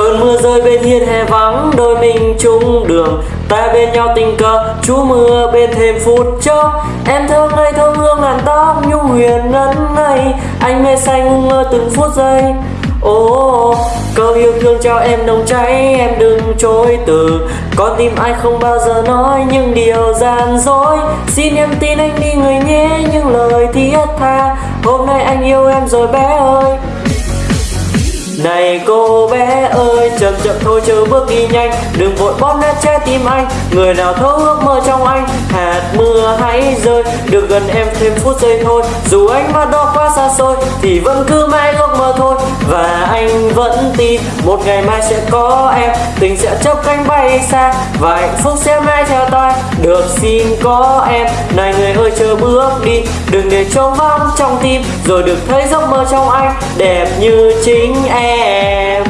Cơn mưa rơi bên hiên hè vắng đôi mình chung đường. Ta bên nhau tình cờ chú mưa bên thêm phút chốc. Em thơ ngây thơ hương làn tóc nhu huyền ngân ngây Anh mê say ngu ngơ từng phút giây. Ồ, oh, câu yêu thương cho em nồng cháy Em đừng chối từ. Con tim anh không bao giờ nói những điều gian dối. Xin em tin anh đi người nhé những lời thiết tha. Hôm nay anh yêu em rồi bé ơi này cô bé ơi, chậm chậm thôi, chớ bước đi nhanh. Đừng vội bóp nát trái tim anh. Người nào thấu ước mơ trong anh rơi. Được gần em thêm phút giây thôi. Dù anh mắt đó quá xa xôi, Thì vẫn cứ mãi ước mơ thôi. Và anh vẫn tin, Một ngày mai sẽ có em. Tình sẽ chấp cánh bay xa, Và hạnh phúc sẽ mãi theo ta. Được xin có em. Này người ơi, chờ bước đi. Đừng để trống vắng trong tim, Rồi được thấy giấc mơ trong anh Đẹp như chính em.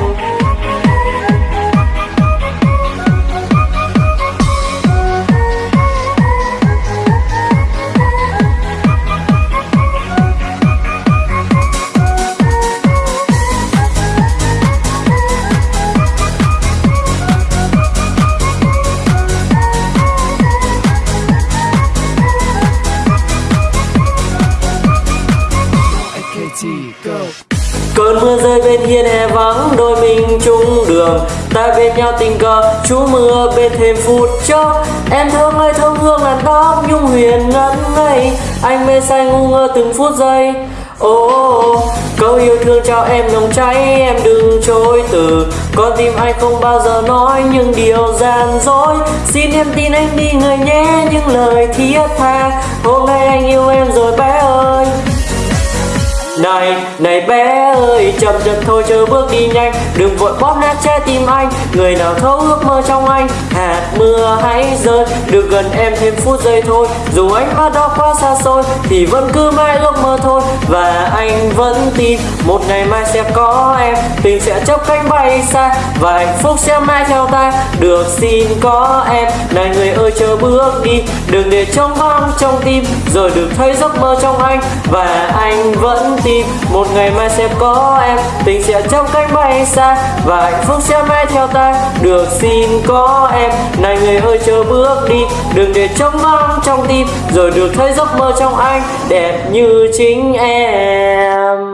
Go. Cơn mưa rơi bên hiên hè vắng đôi mình chung đường. Ta bên nhau tình cờ chú mưa bên thêm phút chốc. Em thương ơi thơm hương làn tóc nhung huyền ngẩn ngây. Anh mê say ngu ngơ từng phút giây. Ô oh, câu yêu thương cho em nồng cháy Em đừng chối từ. Con tim anh không bao giờ nói những điều gian dối. Xin em tin anh đi người nhé Những lời thiết tha. Hôm nay anh yêu em rồi bé này, này bé ơi, chậm chậm thôi chớ bước đi nhanh. Đừng vội bóp nát trái tim anh. Người nào thấu ước mơ trong anh Hạt mưa hãy rơi. Được gần em thêm phút giây thôi. Dù anh mắt đó quá xa xôi Thì vẫn cứ mãi ước mơ thôi. Và anh vẫn tin Một ngày mai sẽ có em. Tình sẽ chấp cánh bay xa Và hạnh phúc sẽ mãi theo ta. Được xin có em. Này người ơi chờ bước đi. Đừng để trống vắng trong tim Rồi được thấy giấc mơ trong anh. Và anh vẫn tin tim một ngày mai sẽ có em. Tình sẽ trong cánh bay xa và hạnh phúc sẽ mãi theo ta. Được xin có em. Này người ơi chờ bước đi. Đừng để trống vắng trong tim. Rồi được thấy giấc mơ trong anh đẹp như chính em.